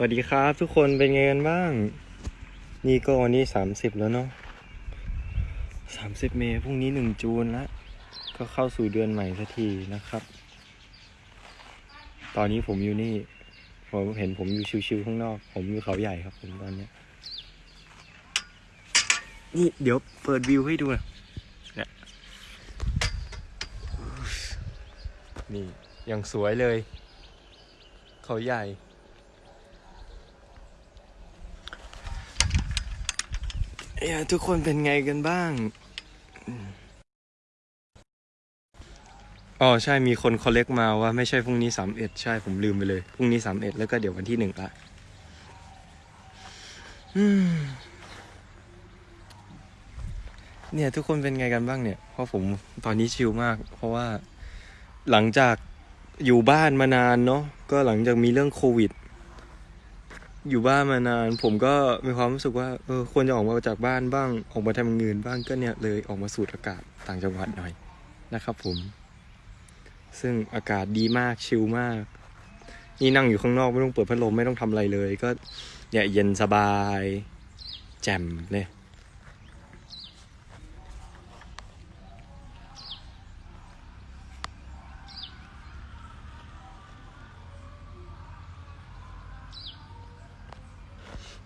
สวัสดีครับทุกคนเป็นไงกันบ้าง นี่ก็วันนี้สามสิบแล้วเนาะสามสิบเมษพรุ่งนี้หนึ่งจูนละก็เข้าสู่เดือนใหม่สักทีนะครับ ตอนนี้ผมอยู่นี่ ผมเห็นผมอยู่ชิวๆข้างนอก ผมอยู่เขาใหญ่ครับผมตอนเนี้ยนี่เดี๋ยวเปิดวิวให้ดูนะเนี่ยนี่ยังสวยเลย เขาใหญ่ เอ้ยทุกคนเป็นไงกันบ้าง อ๋อใช่มีคนคอลเลกมาว่าไม่ใช่พรุ่งนี้สามเอ็ดใช่ผมลืมไปเลยพรุ่งนี้สามเอ็ดแล้วก็เดี๋ยววันที่หนึ่งละเนี่ยทุกคนเป็นไงกันบ้างเนี่ย เพราะผมตอนนี้ชิลมาก เพราะว่าหลังจากอยู่บ้านมานานเนาะก็หลังจากมีเรื่องโควิด อยู่บ้านมานาน ผมก็มีความรู้สึกว่าเออควรจะออกมาจากบ้านบ้างออกมาทำเงินบ้างก็เนี่ยเลยออกมาสูดอากาศต่างจังหวัดหน่อยนะครับ ผม ซึ่งอากาศดีมากชิลมาก นี่นั่งอยู่ข้างนอกไม่ต้องเปิดพัดลมไม่ต้องทำอะไรเลย ก็เนี่ยเย็นสบาย แจ่มเลย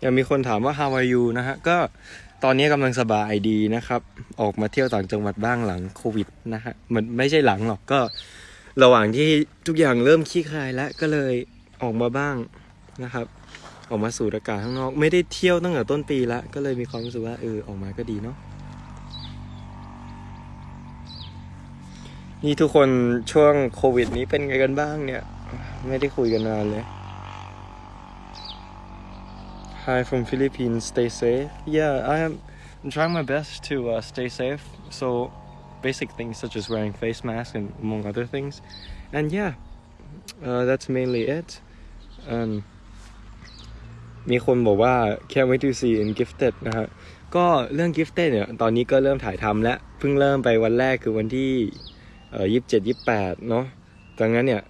ยังมีคนถามว่า how are you นะฮะ ก็ตอนนี้กำลังสบายดีนะครับ ออกมาเที่ยวต่างจังหวัดบ้างหลังโควิดนะฮะ มันไม่ใช่หลังหรอกก็ ระหว่างที่ทุกอย่างเริ่มคลี่คลายแล้วก็เลยออกมาบ้างนะครับ ออกมาสูดอากาศข้างนอก ไม่ได้เที่ยวตั้งแต่ต้นปีละก็เลยมีความรู้สึกว่าเออออกมาก็ดีเนาะนี่ทุกคนช่วงโควิดนี้เป็นไงกันบ้างเนี่ย ไม่ได้คุยกันนานเลย Hi from Philippines stay safe yeah I am I'm trying my best to uh, stay safe so basic things such as wearing face masks and among other things. And yeah, uh, that's mainly it. Um, มีคนบอกว่า can't wait to see in gifted นะฮะก็เรื่อง gifted เนี่ย ตอนนี้ก็เริ่มถ่ายทำแล้ว เพิ่งเริ่มไปวันแรกคือวันที่เอ่อยี่สิบเจ็ดยี่สิบแปดเนาะดังนั้นเนี่ย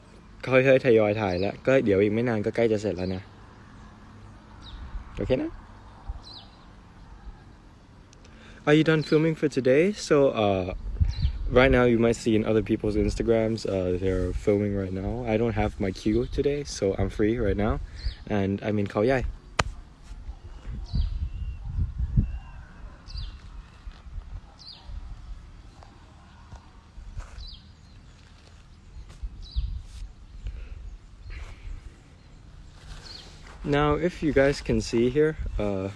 ค่อยๆทยอยถ่ายแล้ว ก็เดี๋ยวอีกไม่นานก็ใกล้จะเสร็จแล้วนะ Okay now? Are you done filming for today? So, uh, right now you might see in other people's Instagrams, uh, they're filming right now. I don't have my cue today, so I'm free right now. And I'm in Kauai. Now, if you guys can see here, uh,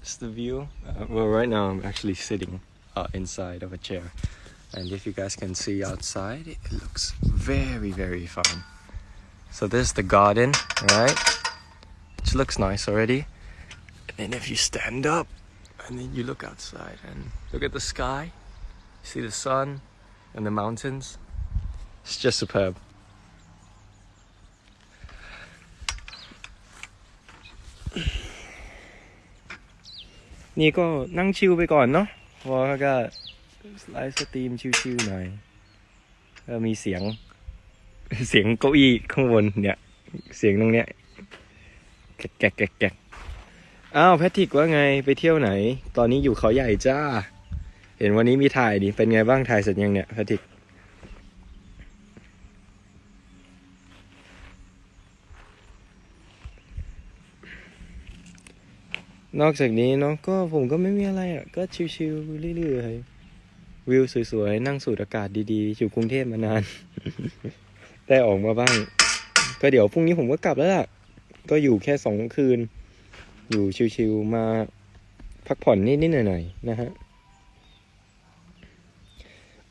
it's the view. Uh, well, right now I'm actually sitting uh, inside of a chair. And if you guys can see outside, it looks very, very fun. So this is the garden, right? Which looks nice already. And then if you stand up and then you look outside and look at the sky, see the sun and the mountains. It's just superb. นี่ก็นั่ง chill ไปก่อนเนาะเพราะว่าก็ live stream chill ๆหน่อยแล้วมีเสียง เสียงเก้าอี้ข้างบนเนี่ย เสียงตรงเนี้ยแกะแกะแกะแกะอ้าวแพทริกว่าไงไปเที่ยวไหน ตอนนี้อยู่เขาใหญ่จ้า เห็นวันนี้มีถ่ายดิเป็นไงบ้างถ่ายเสร็จยังเนี่ยแพทริก นอกจากนี้เนาะก็ผมก็ไม่มีอะไรอะ ก็ชิลๆเรื่อยๆวิวสวยๆ นั่งสูดอากาศดีๆ อยู่กรุงเทพมานาน ได้ออกมาบ้าง ก็เดี๋ยวพรุ่งนี้ผมก็กลับแล้วล่ะ ก็อยู่แค่สองคืน อยู่ชิลๆมาพักผ่อนนิดๆหน่อยๆนะฮะ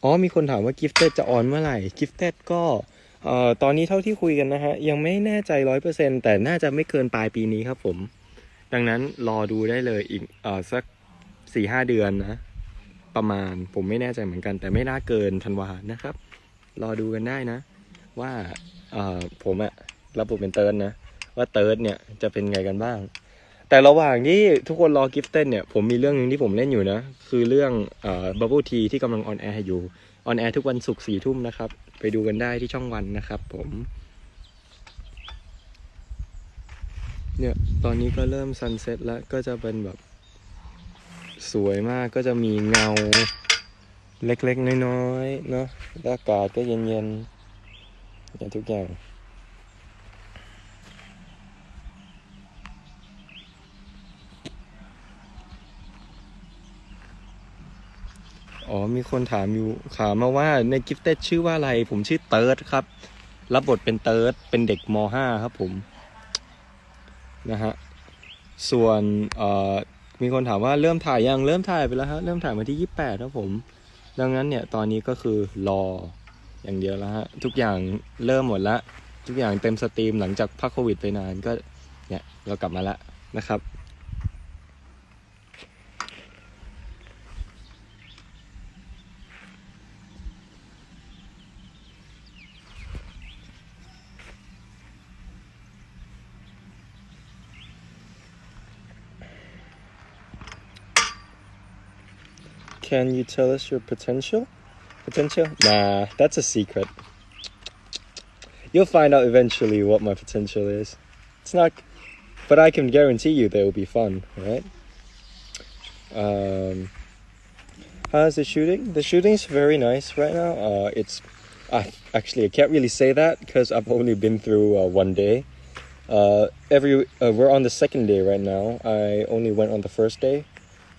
อ๋อมีคนถามว่า Gifted จะออนเมื่อไหร่ Gifted ก็เอ่อตอนนี้เท่าที่คุยกันนะฮะ ยังไม่แน่ใจร้อยเปอร์เซ็นแต่น่าจะไม่เกินปลายปีนี้ครับผม ดังนั้นรอดูได้เลยอีกเออสักสี่ห้าเดือนนะ ประมาณผมไม่แน่ใจเหมือนกัน แต่ไม่น่าเกินธันวานะครับ รอดูกันได้นะ ว่าเออผมอะรับบทเป็นเติร์ดนะ ว่าเติร์ดเนี่ยจะเป็นไงกันบ้าง แต่ระหว่างที่ทุกคนรอ Gifted เนี่ยผมมีเรื่องหนึ่งที่ผมเล่นอยู่นะ คือเรื่องเอ่อ Bubble Tea ที่กำลัง on air อยู่ on air ทุกวันศุกร์สี่ทุ่มนะครับ ไปดูกันได้ที่ช่องวันนะครับผม เนี่ยตอนนี้ก็เริ่มซันเซ็ตแล้วก็จะเป็นแบบ สวยมากก็จะมีเงา เล็กๆ น้อยๆ เนาะอากาศก็เย็นๆอย่างทุกอย่างอ๋อ มีคนถามอยู่ถามมาว่าในกิฟเต็ดชื่อว่าอะไร ผมชื่อเติร์ดครับ รับบทเป็นเติร์ดเป็นเด็กม .5 ครับผม นะฮะส่วนมีคนถามว่าเริ่มถ่ายยังเริ่มถ่ายไปแล้วฮะเริ่มถ่ายมาที่ 28ครับผม ดังนั้นเนี่ยตอนนี้ก็คือรออย่างเดียวแล้วฮะทุกอย่างเริ่มหมดละทุกอย่างเต็มสตรีมหลังจากพักโควิดไปนานก็เนี่ยเรากลับมาละนะครับ Can you tell us your potential? Potential? Nah, that's a secret. You'll find out eventually what my potential is. It's not, but I can guarantee you they will be fun, right? Um, how's the shooting? The shooting's very nice right now. Uh, it's, I actually I can't really say that because I've only been through uh, one day. Uh, every uh, we're on the second day right now. I only went on the first day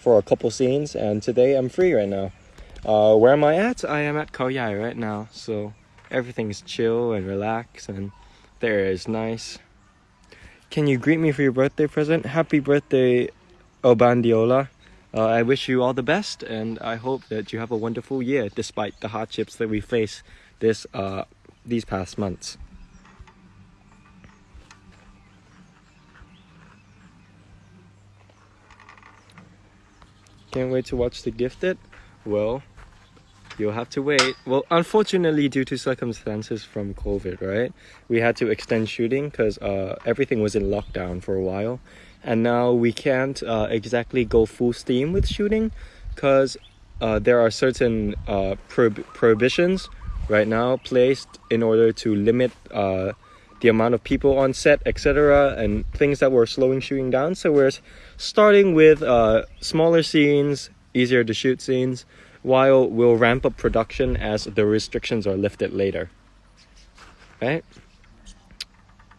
for a couple scenes, and today I'm free right now. Uh, where am I at? I am at Khao Yai right now, so everything's chill and relaxed, and there is nice. Can you greet me for your birthday present? Happy birthday, Obandiola. Uh, I wish you all the best, and I hope that you have a wonderful year despite the hardships that we face this uh, these past months. Can't wait to watch The Gifted. Well, you'll have to wait. Well, unfortunately, due to circumstances from COVID, right? We had to extend shooting because uh, everything was in lockdown for a while. And now we can't uh, exactly go full steam with shooting because uh, there are certain uh, prohib- prohibitions right now placed in order to limit uh, the amount of people on set, etc., and things that were slowing shooting down. So we're starting with uh, smaller scenes, easier to shoot scenes, while we'll ramp up production as the restrictions are lifted later. Right?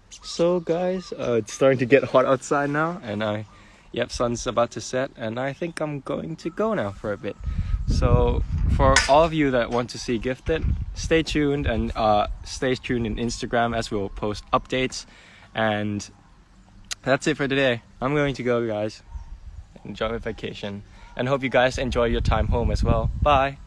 So, guys, uh, it's starting to get hot outside now, and I, yep, sun's about to set, and I think I'm going to go now for a bit. So, for all of you that want to see Gifted, stay tuned and uh, stay tuned in Instagram as we'll post updates. And that's it for today. I'm going to go, guys. Enjoy my vacation, and hope you guys enjoy your time home as well. Bye.